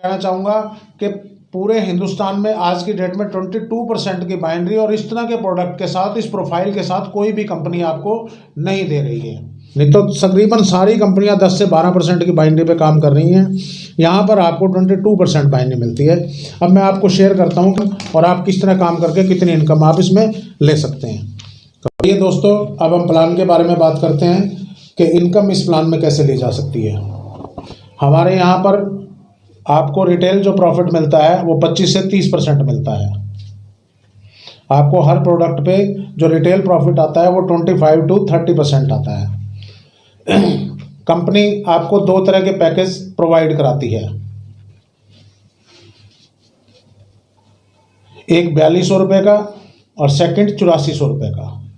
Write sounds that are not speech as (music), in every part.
कहना चाहूँगा कि पूरे हिंदुस्तान में आज की डेट में 22 परसेंट की बाइनरी और इस तरह के प्रोडक्ट के साथ, इस प्रोफ़ाइल के साथ कोई भी कंपनी आपको नहीं दे रही है। नहीं तो तकरीबन सारी कंपनियाँ 10 से 12 परसेंट की बाइनरी पे काम कर रही हैं। यहाँ पर आपको 22 परसेंट बाइनरी मिलती है। अब मैं आपको शेयर करता हूँ और आप किस तरह काम करके कितनी इनकम आप इसमें ले सकते हैं। ये दोस्तों, अब हम प्लान के बारे में बात करते हैं कि इनकम इस प्लान में कैसे ली जा सकती है। हमारे यहाँ पर आपको रिटेल जो प्रॉफिट मिलता है, वो 25 से 30 परसेंट मिलता है। आपको हर प्रोडक्ट पे जो रिटेल प्रॉफिट आता है, वो 25 टू 30 परसेंट आता है। (clears throat) कंपनी आपको दो तरह के पैकेज प्रोवाइड कराती है। एक बयालीस सौ रुपये का और सेकंड चौरासी सौ रुपये का।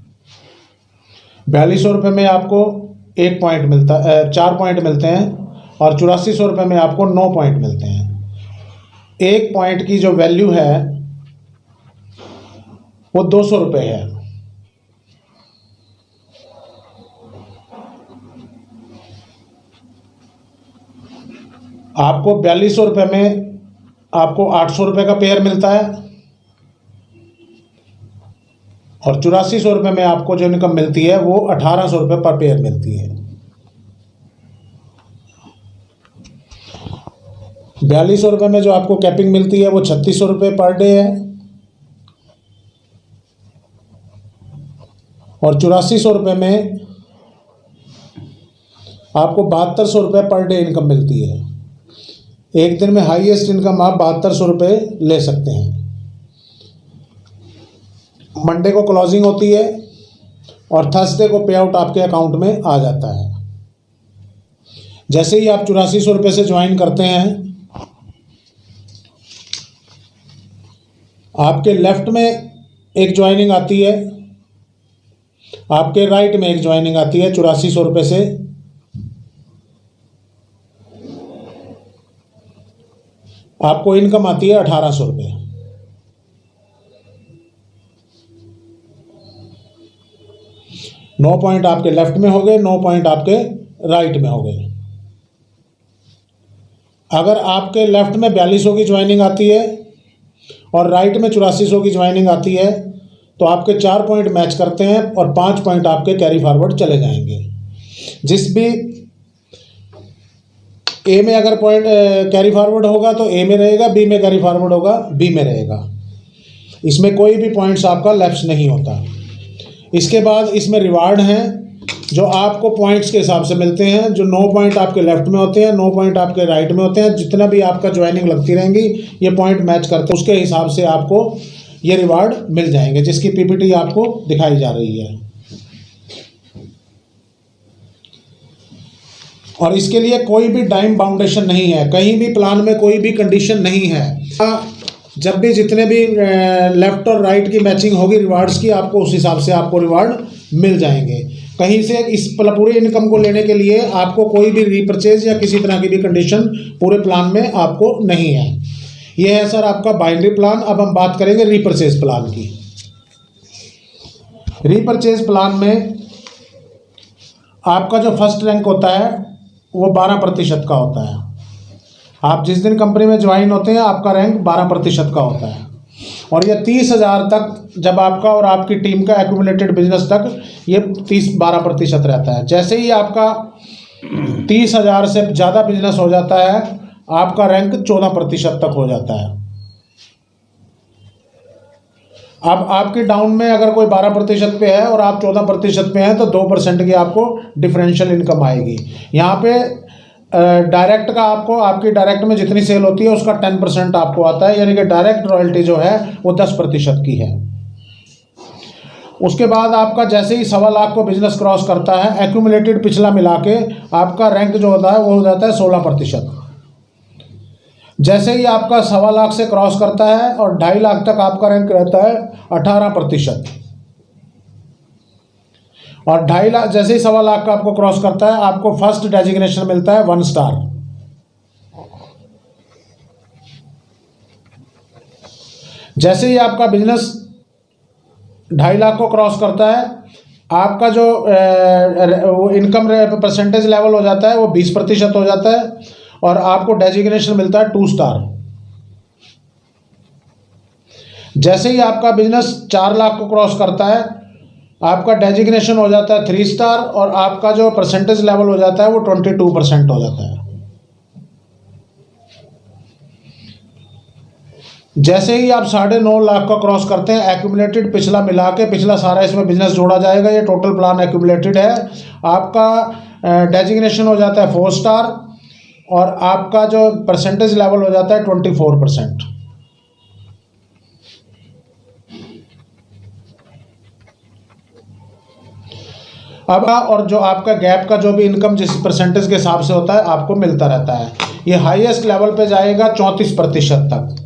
बयालीस सौ रुपये में आपको एक पॉइंट मिलता चार पॉइंट मिलते हैं। और चौरासी सौ रुपये में आपको नौ पॉइंट मिलते हैं। एक पॉइंट की जो वैल्यू है, वो दो सौ रुपये है। आपको बयालीस सौ रुपये में आपको आठ सौ रुपये का पेयर मिलता है। और चौरासी सौ रुपये में आपको जो इनकम मिलती है, वो अठारह सौ रुपये पर पेयर मिलती है। बयालीस सौ रुपये में जो आपको कैपिंग मिलती है, वो छत्तीस सौ रुपये पर डे है। और चौरासी सौ रुपये में आपको बहत्तर सौ रुपये पर डे इनकम मिलती है। एक दिन में हाईएस्ट इनकम आप बहत्तर सौ रुपये ले सकते हैं। मंडे को क्लोजिंग होती है और थर्सडे को पे आउट आपके अकाउंट में आ जाता है। जैसे ही आप चौरासी सौ रुपये से ज्वाइन करते हैं आपके लेफ़्ट में एक ज्वाइनिंग आती है। आपके राइट में एक ज्वाइनिंग आती है, चौरासी सौ रुपये से। आपको इनकम आती है अठारह सौ रुपये नौ पॉइंट आपके लेफ़्ट में हो गए, नौ पॉइंट आपके राइट में हो गए। अगर आपके लेफ़्ट में बयालीस सौ की ज्वाइनिंग आती है और राइट में चौरासी सौ की ज्वाइनिंग आती है तो आपके चार पॉइंट मैच करते हैं और पाँच पॉइंट आपके कैरी फॉरवर्ड चले जाएँगे। जिस भी ए में अगर पॉइंट कैरी फॉरवर्ड होगा तो ए में रहेगा बी में कैरी फॉरवर्ड होगा बी में रहेगा। इसमें कोई भी पॉइंट्स आपका लैप्स नहीं होता। इसके बाद इसमें रिवार्ड हैं जो आपको पॉइंट्स के हिसाब से मिलते हैं, जो नौ पॉइंट आपके लेफ़्ट में होते हैं नौ पॉइंट आपके राइट में होते हैं, जितना भी आपका ज्वाइनिंग लगती रहेंगी, ये पॉइंट मैच करते हैं। उसके हिसाब से आपको ये रिवार्ड मिल जाएँगे, जिसकी पीपीटी आपको दिखाई जा रही है। और इसके लिए कोई भी टाइम बाउंडेशन नहीं है, कहीं भी प्लान में कोई भी कंडीशन नहीं है। जब भी जितने भी लेफ़्ट और राइट की मैचिंग होगी रिवार्ड्स की, आपको उस हिसाब से आपको रिवार्ड मिल जाएँगे। कहीं से इस पूरे इनकम को लेने के लिए आपको कोई भी रीपरचेज या किसी तरह की भी कंडीशन पूरे प्लान में आपको नहीं है। ये है सर आपका बाइंड्री प्लान अब हम बात करेंगे रीपरचेज प्लान की। रीपरचेज प्लान में आपका जो फ़र्स्ट रैंक होता है, वो बारह प्रतिशत का होता है। आप जिस दिन कंपनी में ज्वाइन होते हैं, आपका रैंक बारह प्रतिशत का होता है। और ये तीस हज़ार तक जब आपका और आपकी टीम का एक्यूमुलेटेड बिज़नेस तक ये तीस बारह प्रतिशत रहता है। जैसे ही आपका तीस हज़ार से ज़्यादा बिज़नेस हो जाता है, आपका रैंक चौदह प्रतिशत तक हो जाता है। अब आपके डाउन में अगर कोई बारह प्रतिशत पे है और आप चौदह प्रतिशत पे हैं तो दो परसेंट की आपको डिफरेंशियल इनकम आएगी। यहाँ पे डायरेक्ट का आपको, आपकी डायरेक्ट में जितनी सेल होती है, उसका टेन परसेंट आपको आता है, यानी कि डायरेक्ट रॉयल्टी जो है, वो दस प्रतिशत की है। उसके बाद आपका जैसे ही सवा लाख को बिज़नेस क्रॉस करता है एक्यूमुलेटेड पिछला मिला के आपका रैंक जो होता है, वो हो जाता है सोलह प्रतिशत। जैसे ही आपका सवा लाख से क्रॉस करता है और ढाई लाख तक आपका रैंक रहता है, अठारह प्रतिशत। और ढाई लाख, जैसे ही सवा लाख का आपको क्रॉस करता है, आपको फ़र्स्ट डेजिग्नेशन मिलता है वन स्टार जैसे ही आपका बिज़नेस ढाई लाख को क्रॉस करता है, आपका जो इनकम परसेंटेज लेवल हो जाता है, वो बीस प्रतिशत हो जाता है और आपको डेजिग्नेशन मिलता है टू स्टार जैसे ही आपका बिज़नेस चार लाख को क्रॉस करता है आपका डेजिग्नेशन हो जाता है थ्री स्टार और आपका जो परसेंटेज लेवल हो जाता है वो ट्वेंटी टू परसेंट हो जाता है। जैसे ही आप साढ़े नौ लाख का क्रॉस करते हैं एक्यूमुलेटेड पिछला मिला के पिछला सारा इसमें बिज़नेस जोड़ा जाएगा, ये टोटल प्लान एक्यूमुलेटेड है। आपका डेजिग्नेशन हो जाता है फोर स्टार और आपका जो परसेंटेज लेवल हो जाता है ट्वेंटी फोर परसेंट अब और जो आपका गैप का जो भी इनकम जिस परसेंटेज के हिसाब से होता है, आपको मिलता रहता है। ये हाईएस्ट लेवल पे जाएगा चौंतीस प्रतिशत तक।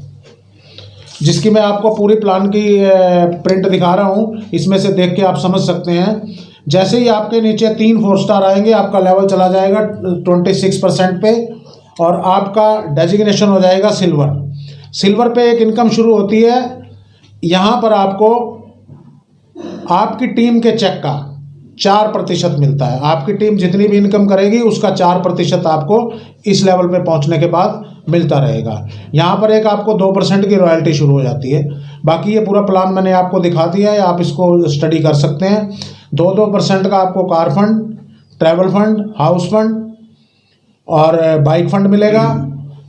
जिसकी मैं आपको पूरी प्लान की प्रिंट दिखा रहा हूँ। इसमें से देख के आप समझ सकते हैं। जैसे ही आपके नीचे तीन फोर स्टार आएँगे, आपका लेवल चला जाएगा ट्वेंटी सिक्स परसेंट पे और आपका डेजिग्नेशन हो जाएगा सिल्वर सिल्वर पे एक इनकम शुरू होती है। यहाँ पर आपको आपकी टीम के चेक का चार प्रतिशत मिलता है। आपकी टीम जितनी भी इनकम करेगी, उसका चार प्रतिशत आपको इस लेवल पे पहुँचने के बाद मिलता रहेगा। यहाँ पर एक आपको दो परसेंट की रॉयल्टी शुरू हो जाती है। बाकी ये पूरा प्लान मैंने आपको दिखा दिया है, आप इसको स्टडी कर सकते हैं। दो दो परसेंट का आपको car fund, travel fund, house fund और बाइक फंड मिलेगा।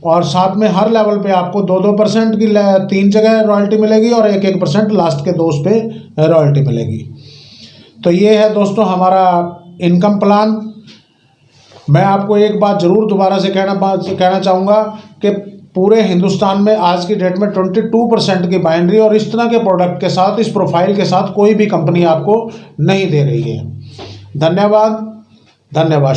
और साथ में हर लेवल पे आपको दो दो परसेंट की तीन जगह रॉयल्टी मिलेगी और एक एक परसेंट लास्ट के दोस्त पे रॉयल्टी मिलेगी। तो ये है दोस्तों हमारा इनकम प्लान मैं आपको एक बात ज़रूर दोबारा से कहना बात कहना चाहूँगा कि पूरे हिंदुस्तान में आज की डेट में ट्वेंटी टू परसेंट की बाइंड्री और इस तरह के प्रोडक्ट के साथ, इस प्रोफ़ाइल के साथ कोई भी कंपनी आपको नहीं दे रही है। धन्यवाद धन्यवाद